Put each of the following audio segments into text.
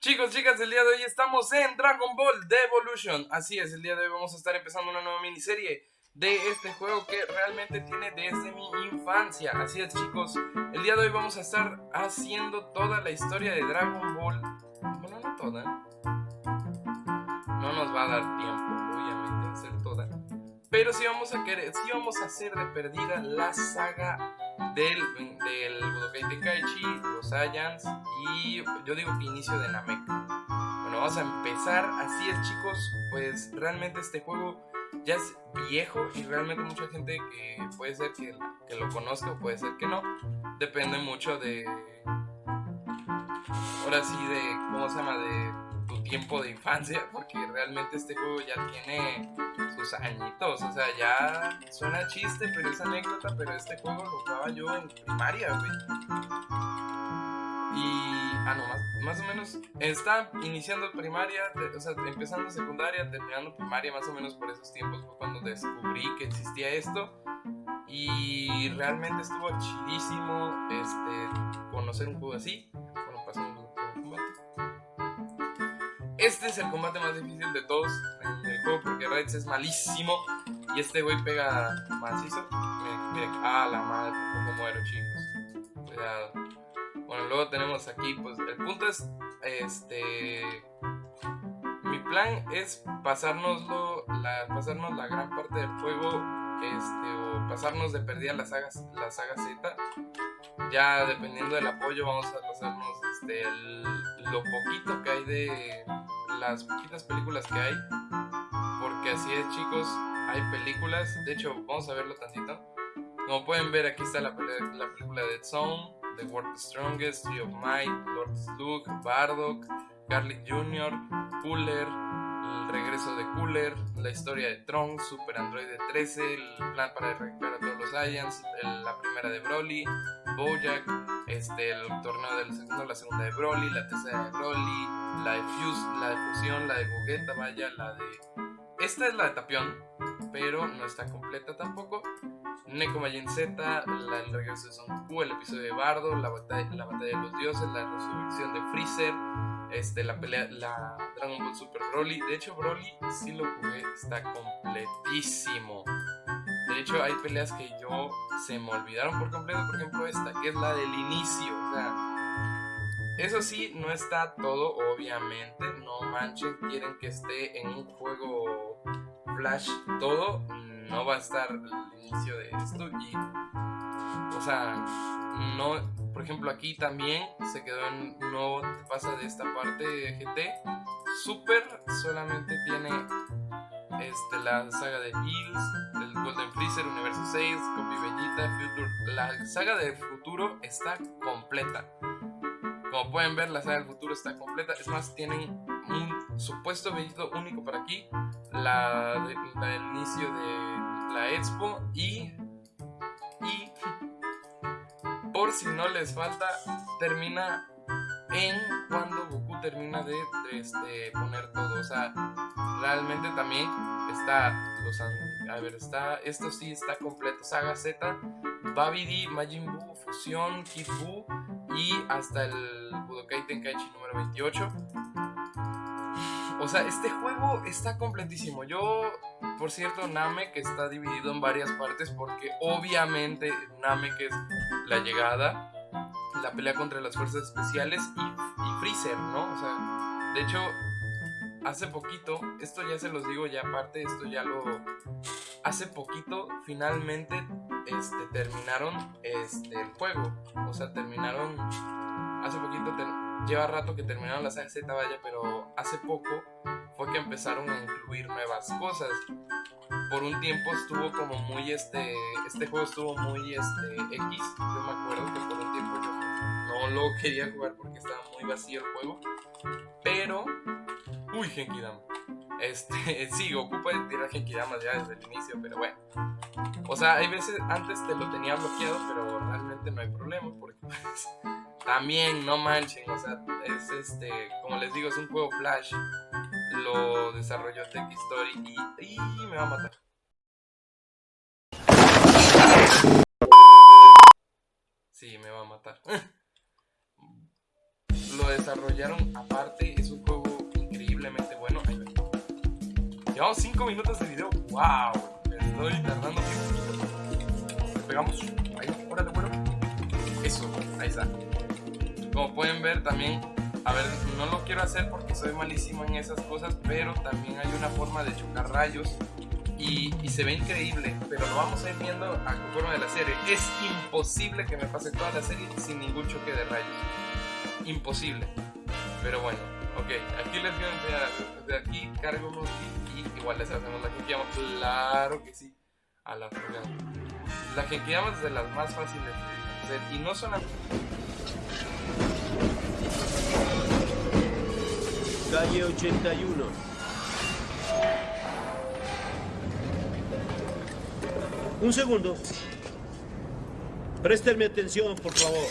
Chicos, chicas, el día de hoy estamos en Dragon Ball Devolution. Así es, el día de hoy vamos a estar empezando una nueva miniserie de este juego que realmente tiene desde mi infancia. Así es, chicos, el día de hoy vamos a estar haciendo toda la historia de Dragon Ball. Bueno, no toda. No nos va a dar tiempo, Pero sí vamos a querer, vamos a hacer de perdida la saga del, del Budokai Tenkaichi, los Saiyans y yo digo que inicio de Namek. Bueno, vamos a empezar. Así es, chicos. Pues realmente este juego ya es viejo y realmente mucha gente que puede ser que, que lo conozca o puede ser que no. Depende mucho de. Ahora sí, de. ¿Cómo se llama? De tiempo de infancia, porque realmente este juego ya tiene sus añitos, o sea, ya suena chiste, pero es anécdota, pero este juego lo jugaba yo en primaria, güey. Y, ah, no, más, más o menos, está iniciando primaria, o sea, empezando secundaria, terminando primaria, más o menos por esos tiempos fue cuando descubrí que existía esto. Y realmente estuvo chidísimo este, conocer un juego así. Este es el combate más difícil de todos en el juego porque Raids es malísimo y este güey pega macizo. Miren, miren, ah, la madre, cómo muero, chicos. Cuidado. Bueno, luego tenemos aquí, pues el punto es, este, mi plan es pasárnoslo, la, pasarnos la gran parte del juego, este, o pasarnos de perdida la saga, la saga Z. Ya dependiendo del apoyo vamos a pasarnos este, lo poquito que hay de las poquitas películas que hay. Porque así es, chicos. Hay películas. De hecho, vamos a verlo tantito. Como pueden ver, aquí está la, la película de Zone, The World Strongest, Tree of Might, Lord Slug, Bardock, Garlic Jr., Cooler, el regreso de Cooler, la historia de Tron, Super Android 13, el plan para arrancar a todos los Saiyans, la primera de Broly, Bojack, este, el torneo del segundo, la segunda de Broly, la tercera de Broly, la de Fuse, la de Fusión, la de Gogeta, vaya, la de... Esta es la de Tapión, pero no está completa tampoco. Neko Majin Z, la, el regreso de Son Goku, el episodio de Bardo, la batalla, la batalla de los dioses, la resurrección de Freezer, este, la pelea, la Dragon Ball Super Broly. De hecho, Broly sí lo jugué, está completísimo. De hecho, hay peleas que yo se me olvidaron por completo. Por ejemplo, esta, que es la del inicio. O sea, eso sí, no está todo, obviamente. No manchen, quieren que esté en un juego Flash todo. No va a estar el inicio de esto. Y, o sea, no. Por ejemplo, aquí también se quedó en. No pasa de esta parte de GT. Super solamente tiene este, la saga de Bills, el Golden Freezer, Universo 6, Copy Bellita, Future. La saga del futuro está completa. Como pueden ver, la saga del futuro está completa. Es más, tienen un supuesto bellito único para aquí. La, del inicio de la Expo y. Y. Por si no les falta, termina en cuando Goku termina de, este, poner todo. O sea, realmente también está los a ver, está esto sí está completo. Saga Z, Babidi, Majin Buu, Fusión, Kid y hasta el Budokai Tenkaichi número 28. O sea, este juego está completísimo. Yo, por cierto, Namek está dividido en varias partes porque obviamente Namek es la llegada la pelea contra las fuerzas especiales y, Freezer, ¿no? O sea, de hecho, hace poquito, esto ya se los digo ya aparte, esto ya lo... Hace poquito finalmente este, terminaron este, el juego. O sea, terminaron... Hace poquito, lleva rato que terminaron la saga Z, vaya, pero hace poco fue que empezaron a incluir nuevas cosas. Por un tiempo estuvo como muy este... Este juego estuvo muy este X. Yo me acuerdo que por un tiempo yo no lo quería jugar porque estaba muy vacío el juego. Pero, uy, Genkidama. Este, sí, Goku puede tirar Genkidama ya desde el inicio, pero bueno. O sea, hay veces antes te lo tenía bloqueado, pero realmente no hay problema porque pues, también no manchen, o sea, es este, como les digo, es un juego Flash. Lo desarrolló Tech Story y, y me va a matar. Sí, me va a matar. lo desarrollaron aparte. Es un juego increíblemente bueno. Llevamos 5 minutos de video. ¡Wow! Me estoy tardando tiempo. Le pegamos. Ahí, órale, bueno. Eso, ahí está. Como pueden ver también, a ver, no lo quiero hacer porque soy malísimo en esas cosas, pero también hay una forma de chocar rayos y, se ve increíble, pero lo vamos a ir viendo a conforme de la serie. Es imposible que me pase toda la serie sin ningún choque de rayos. Imposible. Pero bueno, ok, aquí les voy a enseñar. De aquí cargo unos y igual les hacemos la que Claro que sí. A la fregada. La que es de las más fáciles de hacer. Y no solamente. Calle 81. Un segundo. Préstenme atención, por favor.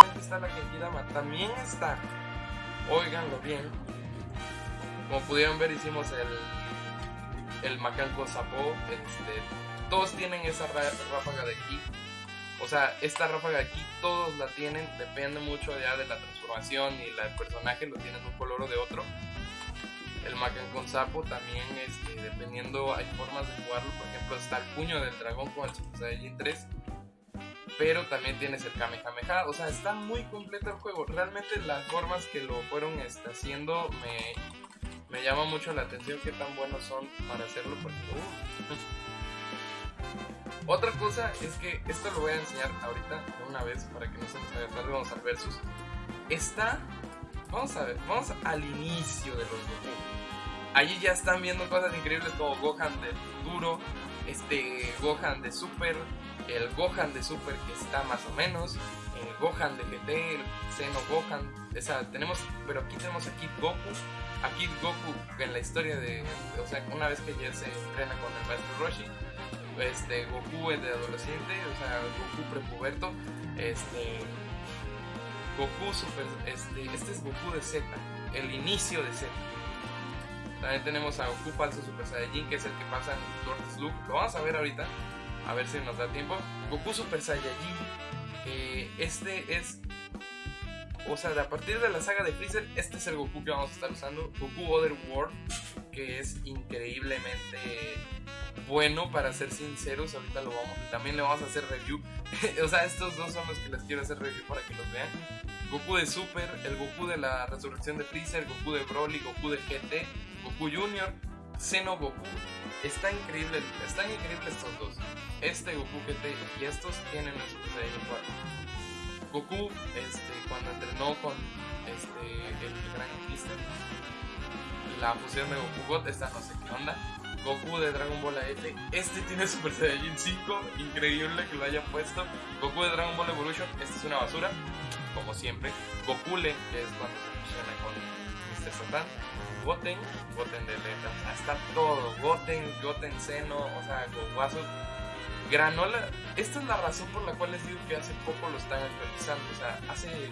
Aquí está la Genkidama. También está. Óiganlo bien. Como pudieron ver, hicimos el. El Macanco Sapo. Este, todos tienen esa ráfaga de aquí. O sea, esta ráfaga aquí todos la tienen. Depende mucho ya de la transformación y la, personaje. Lo tienen un color o de otro el Macan con sapo también, este, dependiendo, hay formas de jugarlo. Por ejemplo, está el puño del dragón con el Super Saiyan 3. Pero también tienes el Kamehameha. O sea, está muy completo el juego. Realmente las formas que lo fueron este, haciendo me, me llama mucho la atención qué tan buenos son para hacerlo. Porque, uh. Otra cosa es que esto lo voy a enseñar ahorita de una vez para que no se nos haga tarde. Vamos al versus. Está Vamos a ver, vamos al inicio de los Goku. Allí ya están viendo cosas increíbles como Gohan de futuro, este Gohan de Super, el Gohan de Super que está más o menos, el Gohan de GT, el Xeno Gohan, esa tenemos, pero aquí tenemos a Kid Goku, a Kid Goku en la historia de, o sea, una vez que ya se entrena con el maestro Roshi, este Goku el de adolescente, o sea, Goku prepuberto, este Goku Super, este, este es Goku de Z, el inicio de Z. También tenemos a Goku falso Super Saiyajin, que es el que pasa en Lord Slug. Lo vamos a ver ahorita, a ver si nos da tiempo. Goku Super Saiyajin, este es, o sea, a partir de la saga de Freezer, este es el Goku que vamos a estar usando. Goku Other World, que es increíblemente bueno, para ser sinceros. Ahorita lo vamos, también le vamos a hacer review. o sea, estos dos son los que les quiero hacer review para que los vean. Goku de Super, el Goku de la resurrección de Freezer, Goku de Broly, Goku de GT, Goku Junior, Xeno Goku. Está increíble, están increíbles estos dos. Este Goku GT y estos tienen el Super Saiyan 4. Goku, este, cuando entrenó con este, el Gran Mister, la fusión de Goku God, esta no sé qué onda. Goku de Dragon Ball AF, este tiene Super Saiyan 5, increíble que lo haya puesto. Goku de Dragon Ball Evolution, esta es una basura como siempre. Gokule, que es cuando se fusiona con Mr. Satan. Goten, Goten de letras, hasta todo. Goten, Goten Seno, o sea, Gowazo. Granola, esta es la razón por la cual les digo que hace poco lo están actualizando. O sea, hace.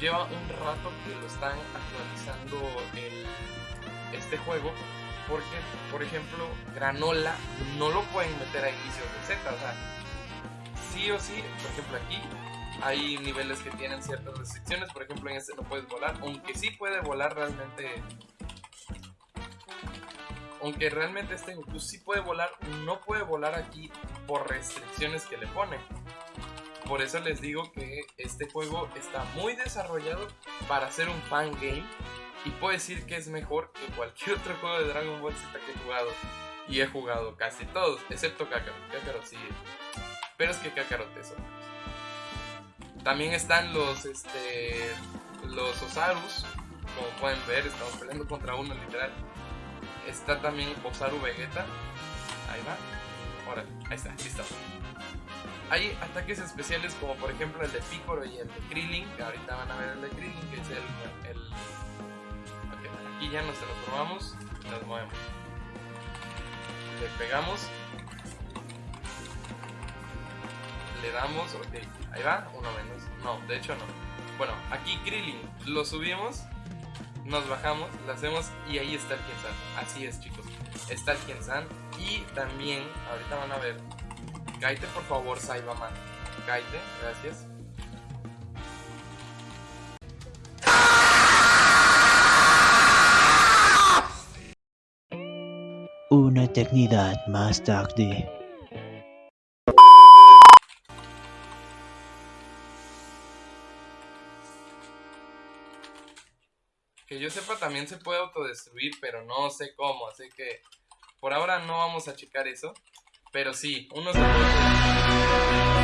Lleva un rato que lo están actualizando el, este juego. Porque, por ejemplo, Granola no lo pueden meter a inicios de Z. O sea, sí o sí, por ejemplo, aquí hay niveles que tienen ciertas restricciones, por ejemplo en este no puedes volar, aunque sí puede volar realmente... Aunque realmente este Goku sí puede volar, no puede volar aquí por restricciones que le ponen. Por eso les digo que este juego está muy desarrollado para ser un fan game y puedo decir que es mejor que cualquier otro juego de Dragon Ball Z que he jugado. Y he jugado casi todos, excepto Kakarot. Kakarot sí. Pero es que Kakarot es otro. También están los, este, los Osarus, como pueden ver, estamos peleando contra uno literal. Está también Osaru Vegeta. Ahí va. Ahora, ahí está, listo. Hay ataques especiales como por ejemplo el de Piccolo y el de Krillin, que ahorita van a ver el de Krillin, que es el... el... aquí ya nos transformamos nos movemos. Le pegamos. Le damos, ok. Ahí va, uno menos. No, de hecho no. Bueno, aquí Krillin, lo subimos, nos bajamos, lo hacemos y ahí está el Kiensan. Así es, chicos. Está el Kiensan. Y también, ahorita van a ver. Kaite, por favor, Saibaman. Kaite, gracias. Una eternidad más tarde. Que yo sepa también se puede autodestruir, pero no sé cómo, así que por ahora no vamos a checar eso. Pero sí, uno se puede...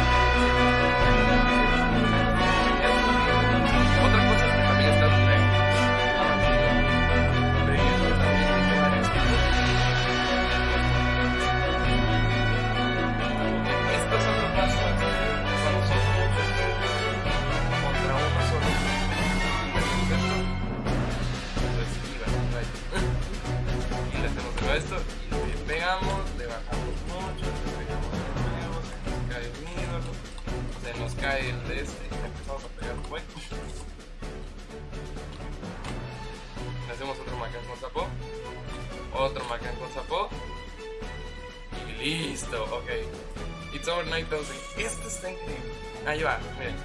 It's over 9000. Esto está increíble. Ahí va, miren.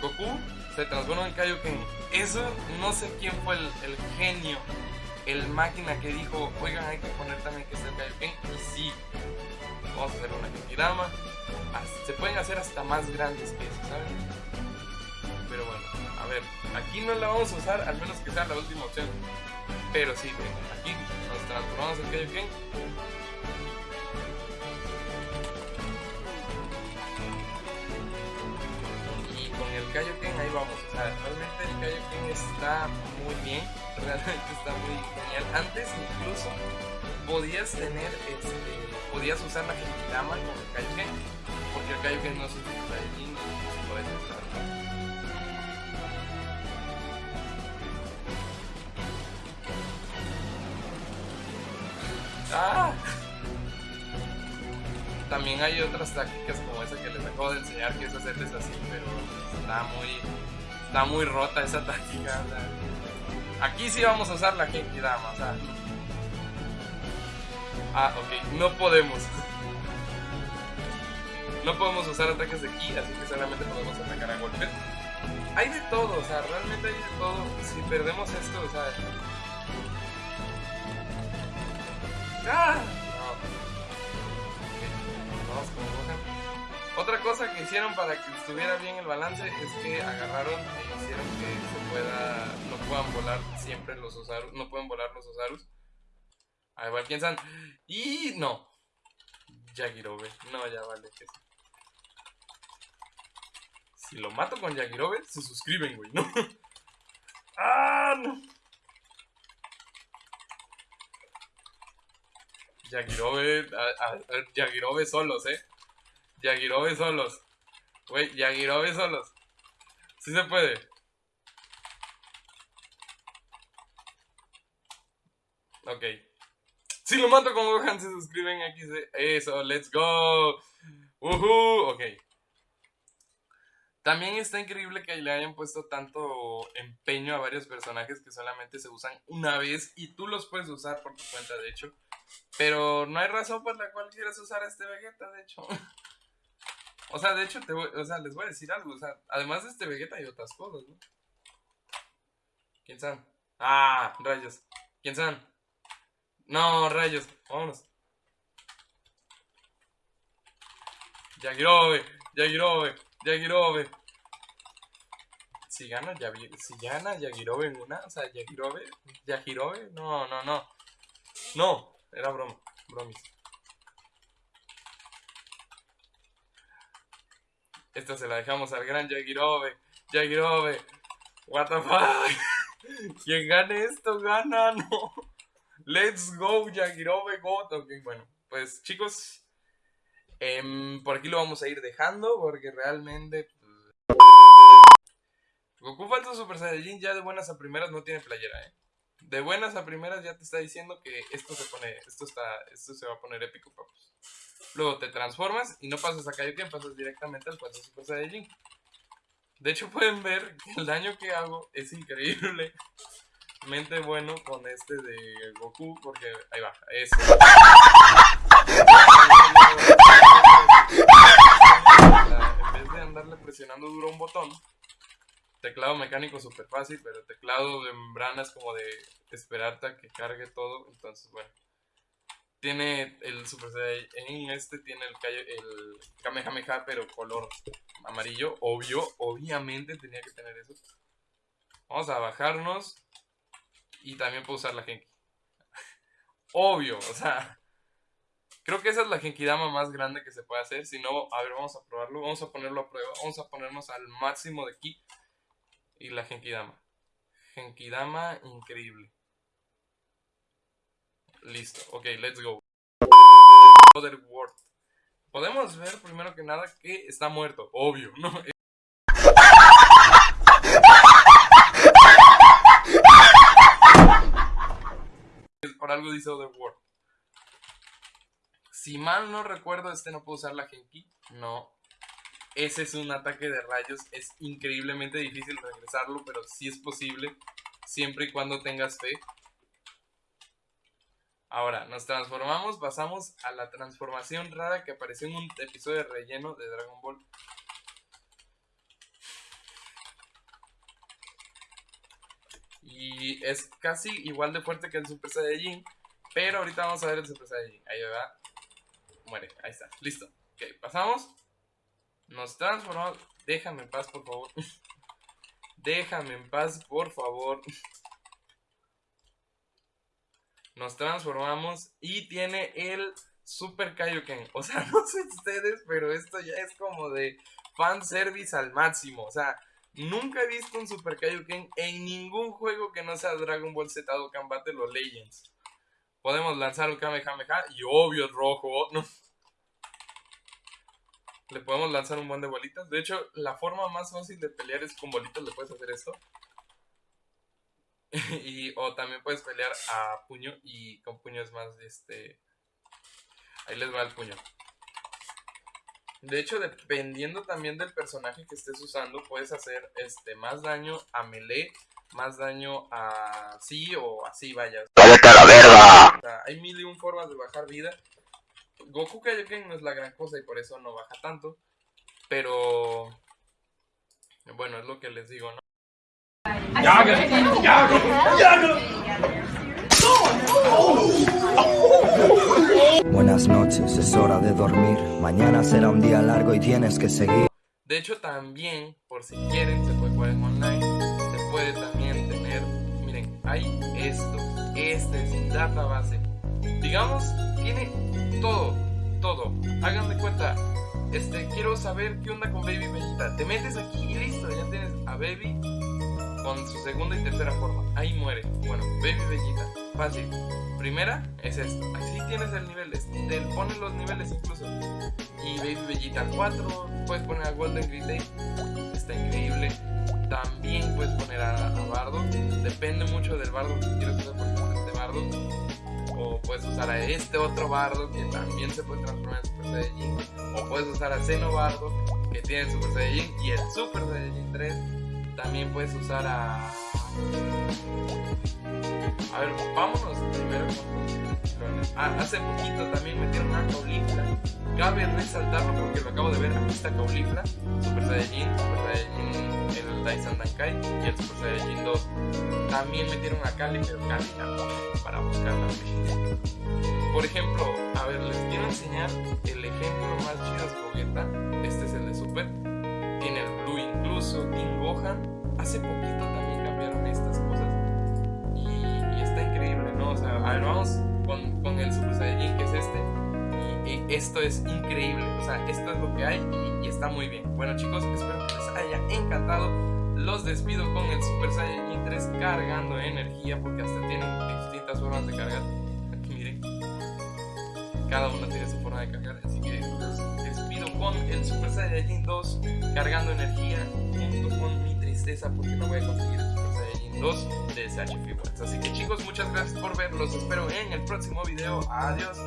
Goku se transforma en Kaioken. Eso no sé quién fue el, genio, el máquina que dijo, oigan, hay que poner también que sea el Kaioken. Y sí, vamos a hacer una Genkidama. Hasta- Se pueden hacer hasta más grandes que eso, ¿saben? Pero bueno, a ver, aquí no la vamos a usar, al menos que sea la última opción. Pero sí, aquí nos transformamos en Kaioken. Ahí vamos. O sea, realmente el Kaioken está muy bien. Realmente está muy genial. Antes incluso podías tener, este, podías usar la Genkidama con el Kaioken. Porque el Kaioken no es un Super Saiyajin. Puedes usarlo. ¡Ah! También hay otras tácticas como esa que les acabo de enseñar, que es hacerles así, pero está muy, está muy rota esa táctica. o. Aquí sí vamos a usar la Genkidama, o sea. Ah, ok, no podemos. No podemos usar ataques de ki, así que solamente podemos atacar a golpes. Hay de todo, o sea, realmente hay de todo. Si perdemos esto, o sea. ¡Ah! Otra cosa que hicieron para que estuviera bien el balance es que agarraron e hicieron que se pueda. no puedan volar siempre los Osarus. No pueden volar los Osarus. A ver, quién san. Y no. Yagirobe. No, ya vale. que sí. Si lo mato con Yagirobe, se suscriben, güey, ¿no? ¡Ah! No. Yagirobe, a- a- Yagirobe solos, eh. Yagirobe solos. Güey, Yagirobe solos. Sí se puede. Ok. Si lo mato con Gohan, se suscriben aquí. Eso, let's go. Uhu, ok. También está increíble que le hayan puesto tanto empeño a varios personajes que solamente se usan una vez y tú los puedes usar por tu cuenta, de hecho. Pero no hay razón por la cual quieras usar a este Vegeta, de hecho. O sea, de hecho, te voy- o sea, les voy a decir algo. O sea, además de este Vegeta hay otras cosas, ¿no? ¿Quién sabe? Ah, rayos. ¿Quién sabe? No, rayos. Vámonos. Yagirobe, Yagirobe, Yagirobe. Si gana, Yavi- si gana Yagirobe en una, o sea, Yagirobe, Yagirobe, no, no, no. No, era broma, bromis. Esta se la dejamos al gran Yagirobe, Yagirobe. What the fuck? Quien gane esto gana, no. Let's go, Yagirobe, God. Ok, bueno, pues chicos, em, por aquí lo vamos a ir dejando porque realmente. pues, Goku Falso Super Saiyajin ya de buenas a primeras no tiene playera, eh. De buenas a primeras ya te está diciendo que esto se pone, esto está, esto se va a poner épico, papus. Luego te transformas y no pasas a Kaioken, pasas directamente al Falso Super Saiyajin. De hecho pueden ver que el daño que hago es increíblemente bueno con este de Goku porque ahí va, eso. En vez de andarle presionando duro un botón, teclado mecánico súper fácil, pero teclado de membrana es como de esperarte a que cargue todo. Entonces, bueno, tiene el Super Saiyan, este tiene el, el Kamehameha, pero color amarillo, obvio, obviamente tenía que tener eso. Vamos a bajarnos y también puedo usar la Genki. Obvio, o sea, creo que esa es la Genkidama más grande que se puede hacer. Si no, a ver, vamos a probarlo, vamos a ponerlo a prueba, vamos a ponernos al máximo de ki y la Genkidama. Genkidama increíble. Listo, ok, let's go. Other World. Podemos ver primero que nada que está muerto, obvio, ¿no? Por algo dice Other World. Si mal no recuerdo, este no puedo usar la Genki. No. Ese es un ataque de rayos. Es increíblemente difícil regresarlo, pero sí es posible. Siempre y cuando tengas fe. Ahora, nos transformamos, pasamos a la transformación rara que apareció en un episodio relleno de Dragon Ball. Y es casi igual de fuerte que el Super Saiyajin. Pero ahorita vamos a ver el Super Saiyajin. Ahí va. Muere. Ahí está. Listo. Ok, pasamos. Nos transformamos. Déjame en paz, por favor. Déjame en paz, por favor. Nos transformamos y tiene el Super Kaioken. O sea, no sé ustedes, pero esto ya es como de fanservice al máximo. O sea, nunca he visto un Super Kaioken en ningún juego que no sea Dragon Ball Z Dokkan Battle o Legends. Podemos lanzar un Kamehameha y obvio es rojo. ¿no? Le podemos lanzar un buen de bolitas. De hecho, la forma más fácil de pelear es con bolitas. Le puedes hacer esto. y, o también puedes pelear a puño y con puño es más este... Ahí les va el puño. De hecho, dependiendo también del personaje que estés usando, puedes hacer este más daño a melee, más daño a sí o así, vaya. ¡Cállate a la verga! O sea, hay mil y un formas de bajar vida. Goku Kaioken no es la gran cosa y por eso no baja tanto. Pero... Bueno, es lo que les digo, ¿no? Buenas noches, es hora de dormir. Mañana será un día largo y tienes que seguir. De hecho, también, por si quieren, se puede jugar en online. Se puede también tener. Miren, hay esto. Este es database. Digamos, tiene todo. Todo. Hagan de cuenta. Este, quiero saber qué onda con Baby Vegeta. Te metes aquí y listo. Ya tienes a Baby con su segunda y tercera forma. Ahí muere. Bueno, Baby Vegeta. Fácil. Primera es esto. Así tienes el nivel. Te ponen los niveles incluso. Y Baby Vegeta 4. Puedes poner a Golden Relay. Está increíble. También puedes poner a, a Bardo. Depende mucho del Bardo que quieras usar. Por ejemplo, este Bardo. O puedes usar a este otro Bardo que también se puede transformar en Super Saiyajin. O puedes usar a Xeno Bardo que tiene el Super Saiyajin y el Super Saiyajin 3. También puedes usar a. A ver, vámonos primero. Ah, hace poquito también metieron a Caulifla. Cabe resaltarlo porque lo acabo de ver. Aquí está Caulifla, Super Saiyajin, Super Saiyajin, el Daisan Dankai y el Super Saiyajin 2. También metieron a Kali, pero Kali no, para buscarla. Por ejemplo, a ver, les quiero enseñar el ejemplo más chido es increíble. O sea, esto es lo que hay y, y está muy bien. Bueno chicos, espero que les haya encantado. Los despido con el Super Saiyajin 3 cargando energía porque hasta tienen distintas formas de cargar. Aquí miren. Cada uno tiene su forma de cargar. Así que los despido con el Super Saiyajin 2 cargando energía junto con mi tristeza porque no voy a conseguir el Super Saiyajin 2 de SH. Así que chicos, muchas gracias por ver. Los espero en el próximo video. Adiós.